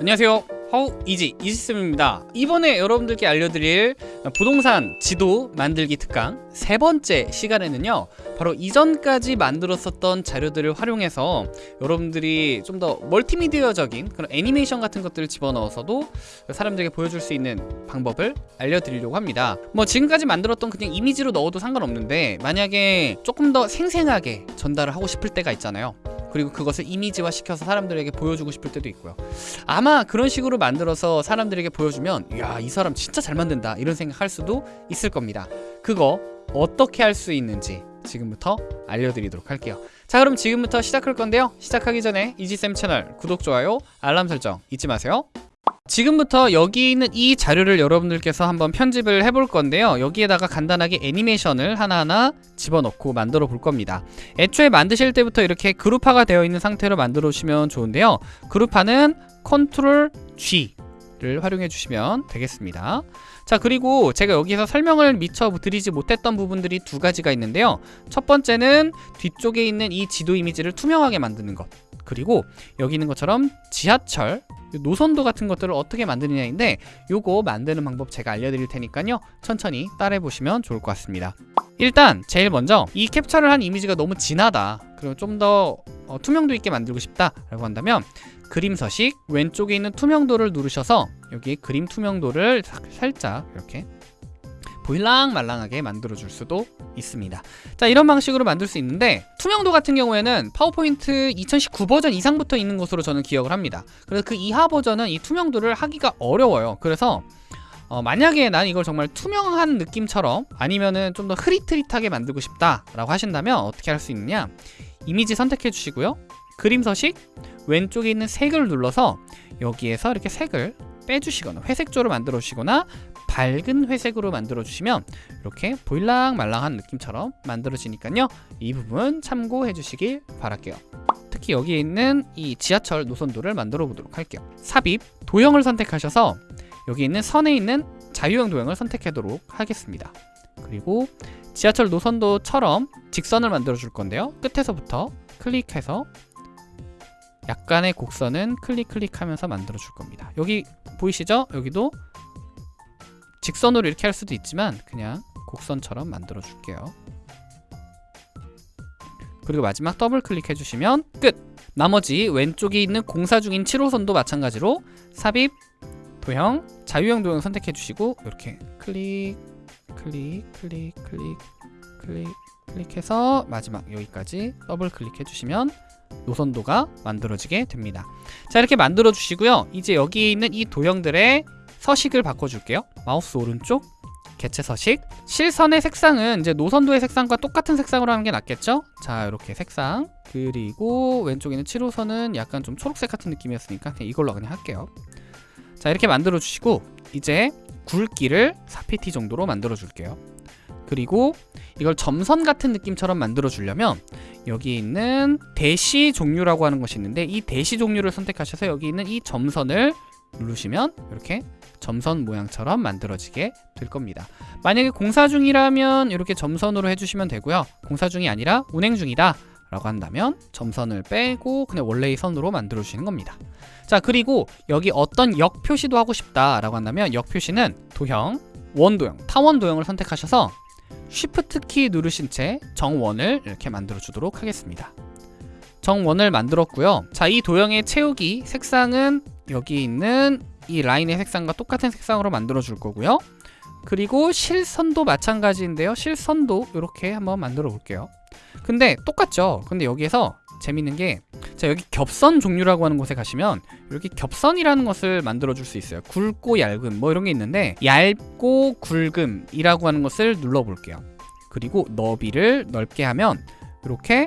안녕하세요. 하우 이지 이지쌤입니다. 이번에 여러분들께 알려드릴 부동산 지도 만들기 특강 세 번째 시간에는요 바로 이전까지 만들었었던 자료들을 활용해서 여러분들이 좀 더 멀티미디어적인 그런 애니메이션 같은 것들을 집어넣어서도 사람들에게 보여줄 수 있는 방법을 알려드리려고 합니다. 뭐 지금까지 만들었던 그냥 이미지로 넣어도 상관없는데 만약에 조금 더 생생하게 전달을 하고 싶을 때가 있잖아요 그리고 그것을 이미지화 시켜서 사람들에게 보여주고 싶을 때도 있고요. 아마 그런 식으로 만들어서 사람들에게 보여주면 야이 사람 진짜 잘 만든다. 이런 생각할 수도 있을 겁니다. 그거 어떻게 할 수 있는지 지금부터 알려드리도록 할게요. 자 그럼 지금부터 시작할 건데요. 시작하기 전에 이지쌤 채널 구독, 좋아요, 알람 설정 잊지 마세요 지금부터 여기 있는 이 자료를 여러분들께서 한번 편집을 해볼 건데요. 여기에다가 간단하게 애니메이션을 하나하나 집어넣고 만들어 볼 겁니다. 애초에 만드실 때부터 이렇게 그룹화가 되어 있는 상태로 만들어 주시면 좋은데요. 그룹화는 컨트롤 G 를 활용해 주시면 되겠습니다. 자 그리고 제가 여기서 설명을 미처 드리지 못했던 부분들이 두 가지가 있는데요. 첫 번째는 뒤쪽에 있는 이 지도 이미지를 투명하게 만드는 것. 그리고 여기 있는 것처럼 지하철 노선도 같은 것들을 어떻게 만드느냐인데 요거 만드는 방법 제가 알려드릴 테니까요. 천천히 따라해 보시면 좋을 것 같습니다. 일단 제일 먼저 이 캡처를 한 이미지가 너무 진하다. 그리고 좀더 어, 투명도 있게 만들고 싶다 라고 한다면 그림 서식 왼쪽에 있는 투명도를 누르셔서 여기 그림 투명도를 살짝 이렇게 보일랑 말랑하게 만들어 줄 수도 있습니다. 자 이런 방식으로 만들 수 있는데 투명도 같은 경우에는 파워포인트 2019 버전 이상부터 있는 것으로 저는 기억을 합니다. 그래서 그 이하 버전은 이 투명도를 하기가 어려워요. 그래서 어, 만약에 난 이걸 정말 투명한 느낌처럼 아니면은 좀 더 흐릿흐릿하게 만들고 싶다 라고 하신다면 어떻게 할 수 있느냐? 이미지 선택해 주시고요. 그림 서식 왼쪽에 있는 색을 눌러서 여기에서 이렇게 색을 빼주시거나 회색조로 만들어 주시거나 밝은 회색으로 만들어 주시면 이렇게 보일랑 말랑한 느낌처럼 만들어지니까요. 이 부분 참고해 주시길 바랄게요. 특히 여기에 있는 이 지하철 노선도를 만들어 보도록 할게요. 삽입 도형을 선택하셔서 여기 있는 선에 있는 자유형 도형을 선택하도록 하겠습니다. 그리고 지하철 노선도처럼 직선을 만들어 줄 건데요. 끝에서부터 클릭해서 약간의 곡선은 클릭 클릭하면서 만들어 줄 겁니다 여기 보이시죠? 여기도 직선으로 이렇게 할 수도 있지만 그냥 곡선처럼 만들어 줄게요 그리고 마지막 더블 클릭해 주시면 끝! 나머지 왼쪽에 있는 공사 중인 7호선도 마찬가지로 삽입, 도형, 자유형 도형 선택해 주시고 이렇게 클릭, 클릭, 클릭, 클릭, 클릭, 클릭해서 마지막 여기까지 더블 클릭해 주시면 노선도가 만들어지게 됩니다. 자 이렇게 만들어 주시고요. 이제 여기 있는 이 도형들의 서식을 바꿔줄게요. 마우스 오른쪽 개체 서식. 실선의 색상은 이제 노선도의 색상과 똑같은 색상으로 하는 게 낫겠죠? 자 이렇게 색상 그리고 왼쪽에 있는 7호선은 약간 좀 초록색 같은 느낌이었으니까 그냥 이걸로 그냥 할게요. 자 이렇게 만들어 주시고 이제 굵기를 4pt 정도로 만들어 줄게요 그리고 이걸 점선 같은 느낌처럼 만들어 주려면 여기 있는 대시 종류라고 하는 것이 있는데 이 대시 종류를 선택하셔서 여기 있는 이 점선을 누르시면 이렇게 점선 모양처럼 만들어지게 될 겁니다. 만약에 공사 중이라면 이렇게 점선으로 해주시면 되고요. 공사 중이 아니라 운행 중이다 라고 한다면 점선을 빼고 그냥 원래의 선으로 만들어 주시는 겁니다. 자 그리고 여기 어떤 역 표시도 하고 싶다 라고 한다면 역 표시는 도형, 원도형, 타원 도형을 선택하셔서 쉬프트 키 누르신 채 정원을 이렇게 만들어 주도록 하겠습니다. 정원을 만들었고요. 자이 도형의 채우기 색상은 여기 있는 이 라인의 색상과 똑같은 색상으로 만들어 줄 거고요. 그리고 실선도 마찬가지인데요. 실선도 이렇게 한번 만들어 볼게요. 근데 똑같죠? 근데 여기에서 재밌는 게 자 여기 겹선 종류라고 하는 곳에 가시면 이렇게 겹선이라는 것을 만들어 줄 수 있어요. 굵고 얇음 뭐 이런 게 있는데 얇고 굵음이라고 하는 것을 눌러 볼게요. 그리고 너비를 넓게 하면 이렇게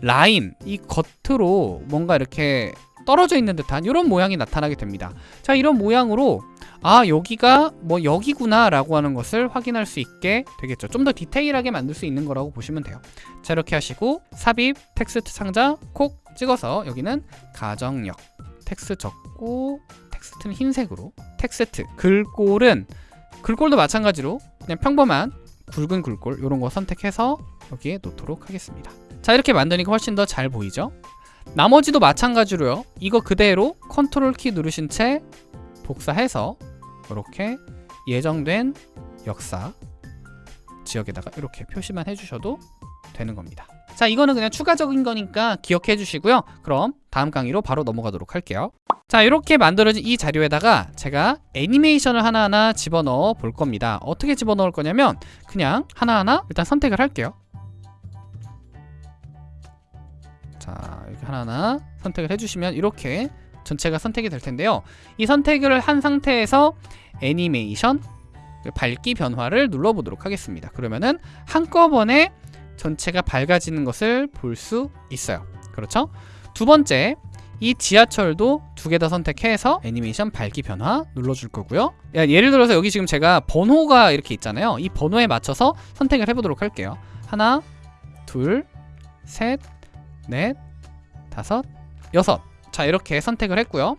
라인 이 겉으로 뭔가 이렇게 떨어져 있는 듯한 이런 모양이 나타나게 됩니다. 자 이런 모양으로 아 여기가 뭐 여기구나 라고 하는 것을 확인할 수 있게 되겠죠. 좀 더 디테일하게 만들 수 있는 거라고 보시면 돼요. 자 이렇게 하시고 삽입 텍스트 상자 콕 찍어서 여기는 가정역 텍스트 적고 텍스트는 흰색으로 텍스트 글꼴은 글꼴도 마찬가지로 그냥 평범한 굵은 글꼴 이런 거 선택해서 여기에 놓도록 하겠습니다 자 이렇게 만드니까 훨씬 더 잘 보이죠 나머지도 마찬가지로요. 이거 그대로 컨트롤 키 누르신 채 복사해서 이렇게 예정된 역사 지역에다가 이렇게 표시만 해주셔도 되는 겁니다. 자, 이거는 그냥 추가적인 거니까 기억해 주시고요. 그럼 다음 강의로 바로 넘어가도록 할게요. 자, 이렇게 만들어진 이 자료에다가 제가 애니메이션을 하나하나 집어넣어 볼 겁니다. 어떻게 집어넣을 거냐면 그냥 하나하나 일단 선택을 할게요. 자, 이렇게 하나하나 선택을 해주시면 이렇게 전체가 선택이 될 텐데요. 이 선택을 한 상태에서 애니메이션 밝기 변화를 눌러보도록 하겠습니다. 그러면은 한꺼번에 전체가 밝아지는 것을 볼 수 있어요. 그렇죠? 두 번째, 이 지하철도 두 개 다 선택해서 애니메이션 밝기 변화 눌러줄 거고요. 야, 예를 들어서 여기 지금 제가 번호가 이렇게 있잖아요. 이 번호에 맞춰서 선택을 해보도록 할게요. 하나, 둘, 셋, 넷, 다섯, 여섯. 자, 이렇게 선택을 했고요.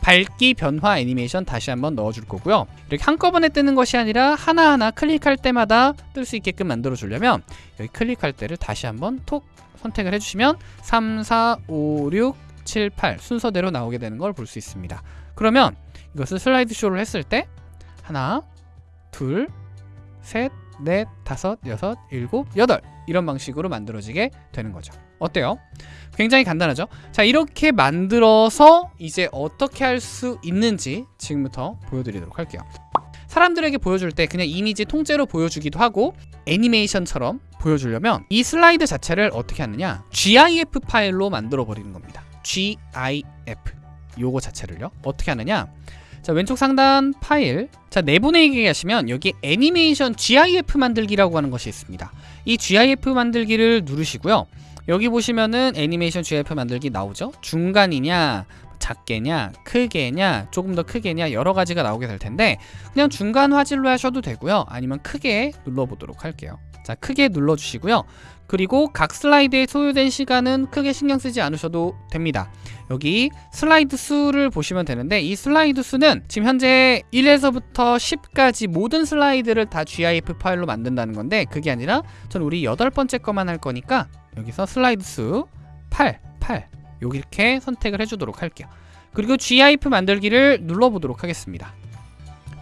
밝기 변화 애니메이션 다시 한번 넣어줄 거고요. 이렇게 한꺼번에 뜨는 것이 아니라 하나하나 클릭할 때마다 뜰 수 있게끔 만들어 주려면 여기 클릭할 때를 다시 한번 톡 선택을 해주시면 3, 4, 5, 6, 7, 8 순서대로 나오게 되는 걸 볼 수 있습니다. 그러면 이것을 슬라이드 쇼를 했을 때 하나, 둘, 셋, 넷, 다섯, 여섯, 일곱, 여덟 이런 방식으로 만들어지게 되는 거죠. 어때요? 굉장히 간단하죠? 자 이렇게 만들어서 이제 어떻게 할 수 있는지 지금부터 보여드리도록 할게요. 사람들에게 보여줄 때 그냥 이미지 통째로 보여주기도 하고 애니메이션처럼 보여주려면 이 슬라이드 자체를 어떻게 하느냐 GIF 파일로 만들어 버리는 겁니다. GIF 요거 자체를요 어떻게 하느냐 자 왼쪽 상단 파일 자 내보내기 하시면 여기 애니메이션 GIF 만들기라고 하는 것이 있습니다 이 GIF 만들기를 누르시고요. 여기 보시면은 애니메이션 GIF 만들기 나오죠? 중간이냐 작게냐 크게냐 조금 더 크게냐 여러 가지가 나오게 될 텐데 그냥 중간 화질로 하셔도 되고요. 아니면 크게 눌러보도록 할게요. 자 크게 눌러주시고요. 그리고 각 슬라이드에 소요된 시간은 크게 신경 쓰지 않으셔도 됩니다. 여기 슬라이드 수를 보시면 되는데 이 슬라이드 수는 지금 현재 1에서부터 10까지 모든 슬라이드를 다 GIF 파일로 만든다는 건데 그게 아니라 전 우리 여덟 번째 거만 할 거니까 여기서 슬라이드 수 8, 8 이렇게 선택을 해주도록 할게요. 그리고 GIF 만들기를 눌러보도록 하겠습니다.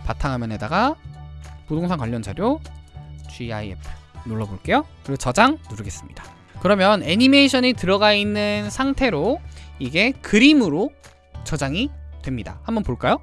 바탕화면에다가 부동산 관련 자료 GIF 눌러볼게요. 그리고 저장 누르겠습니다. 그러면 애니메이션이 들어가 있는 상태로 이게 그림으로 저장이 됩니다. 한번 볼까요?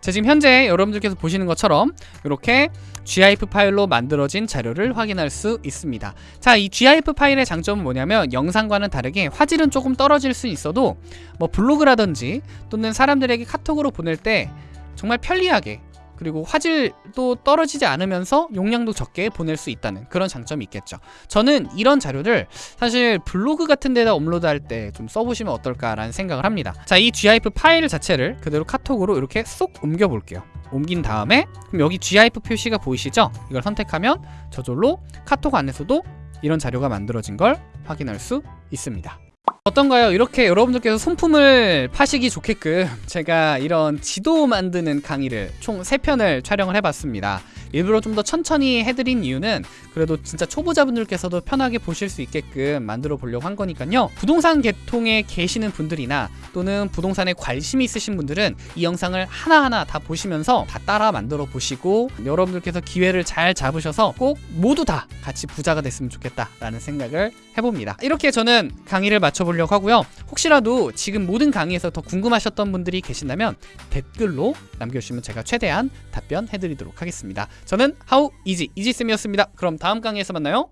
자 지금 현재 여러분들께서 보시는 것처럼 이렇게 GIF 파일로 만들어진 자료를 확인할 수 있습니다. 자 이 GIF 파일의 장점은 뭐냐면 영상과는 다르게 화질은 조금 떨어질 수 있어도 뭐 블로그라든지 또는 사람들에게 카톡으로 보낼 때 정말 편리하게 그리고 화질도 떨어지지 않으면서 용량도 적게 보낼 수 있다는 그런 장점이 있겠죠. 저는 이런 자료를 사실 블로그 같은 데다 업로드할 때 좀 써보시면 어떨까라는 생각을 합니다. 자이 GIF 파일 자체를 그대로 카톡으로 이렇게 쏙 옮겨 볼게요. 옮긴 다음에 그럼 여기 GIF 표시가 보이시죠? 이걸 선택하면 저절로 카톡 안에서도 이런 자료가 만들어진 걸 확인할 수 있습니다 어떤가요? 이렇게 여러분들께서 손품을 파시기 좋게끔 제가 이런 지도 만드는 강의를 총 3편을 촬영을 해봤습니다. 일부러 좀 더 천천히 해드린 이유는 그래도 진짜 초보자분들께서도 편하게 보실 수 있게끔 만들어 보려고 한 거니까요. 부동산 계통에 계시는 분들이나 또는 부동산에 관심이 있으신 분들은 이 영상을 하나하나 다 보시면서 다 따라 만들어 보시고 여러분들께서 기회를 잘 잡으셔서 꼭 모두 다 같이 부자가 됐으면 좋겠다라는 생각을 해봅니다. 이렇게 저는 강의를 마쳐보려고 하고요. 혹시라도 지금 모든 강의에서 더 궁금하셨던 분들이 계신다면 댓글로 남겨주시면 제가 최대한 답변해드리도록 하겠습니다. 저는 하우 이지 이지쌤이었습니다. 그럼 다음 강의에서 만나요.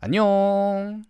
안녕